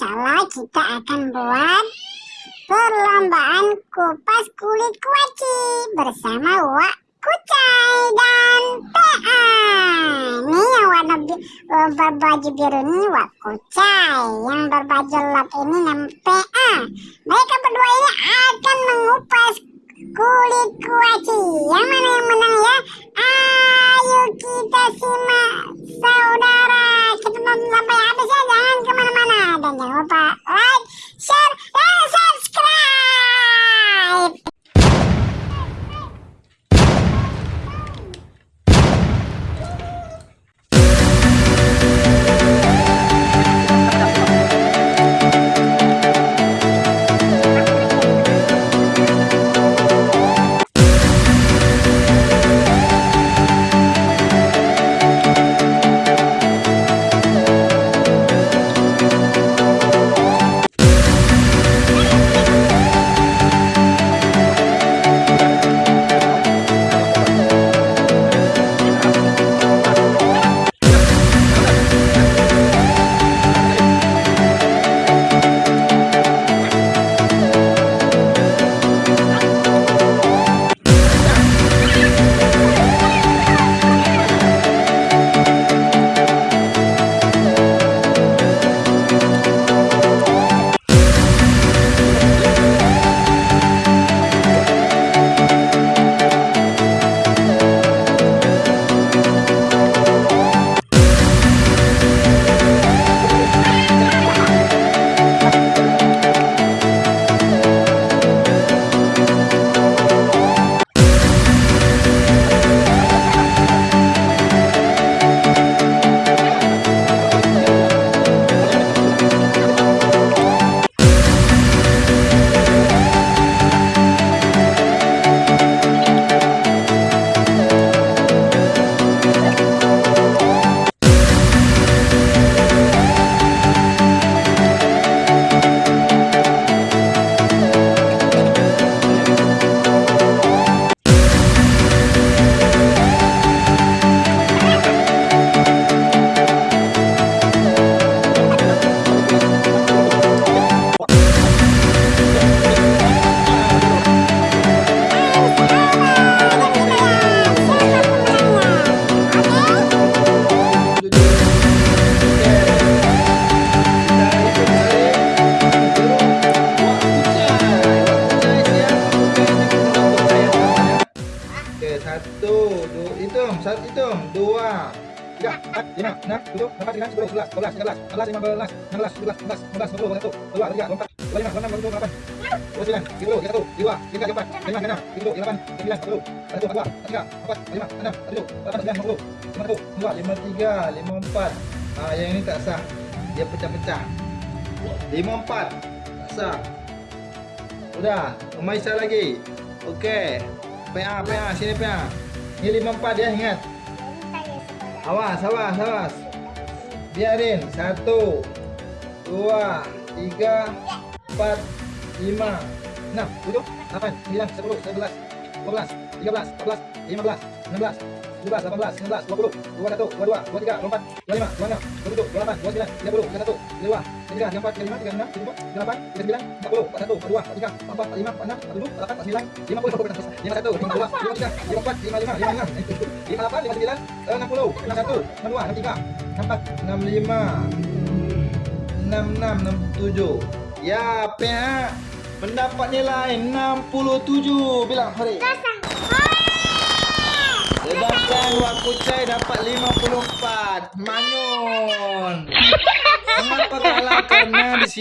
Allah kita akan buat perlombaan kupas kulit kuaci bersama Wak Kucai dan PA. Nih yang warna bi eh, berbaju biru ini Wak Kucai, yang berbaju lap ini nama PA. Mereka berdua ini akan mengupas kulit kuaci. Yang mana yang menang ya? Satu, dua, hitung, satu hitung, dua, tiga, empat, lima, enam, tujuh, delapan, sembilan, sepuluh, sebelas, dua belas, tiga belas, empat belas, lima belas, enam belas, tujuh belas, delapan belas, sembilan belas, dua puluh, dua puluh satu, dua, tiga, empat, lima, enam, tujuh, delapan, dua sembilan, tiga puluh, tiga satu, dua, tiga, empat, lima, enam, tiga puluh, delapan, sembilan, sepuluh, satu, dua, tiga, empat, lima, enam, tujuh, delapan, sembilan, lima puluh, lima satu, dua, lima tiga, lima empat. Ah, yang ini tak sah, dia pecah-pecah. Lima empat, tak sah. Udah, Umaisa lagi. Oke. PA, PA, sini PA. Ini lima empat ya, ingat. Awas, awas, awas. Biarin. Satu, dua, tiga, empat, lima, enam, tujuh, delapan, sembilan, sepuluh, sebelas, dua belas, tiga belas, empat belas, lima belas, enam belas, tujuh belas, delapan belas, sembilan belas, dua puluh, dua satu, dua dua, dua tiga, dua empat, dua lima, dua enam, dua tujuh, dua delapan, dua sembilan, tiga puluh, tiga satu, tiga dua, tiga tiga, tiga empat, tiga lima, tiga enam, tiga empat, tiga delapan, tiga sembilan, empat puluh, empat satu, empat dua, empat tiga, empat empat, empat lima, empat enam, empat tujuh, empat delapan, empat sembilan, lima puluh, lima satu, lima dua, lima tiga, lima empat, lima lima, lima enam, lima delapan, lima sembilan, enam puluh, enam satu, enam dua, enam tiga, enam empat, enam lima, enam enam, enam tujuh. Ya, PH mendapat nilai 67. Bilang, Hari. Sedangkan Wak Kucai dapat 54. Manyun. Kenapa kalah? Karena di sini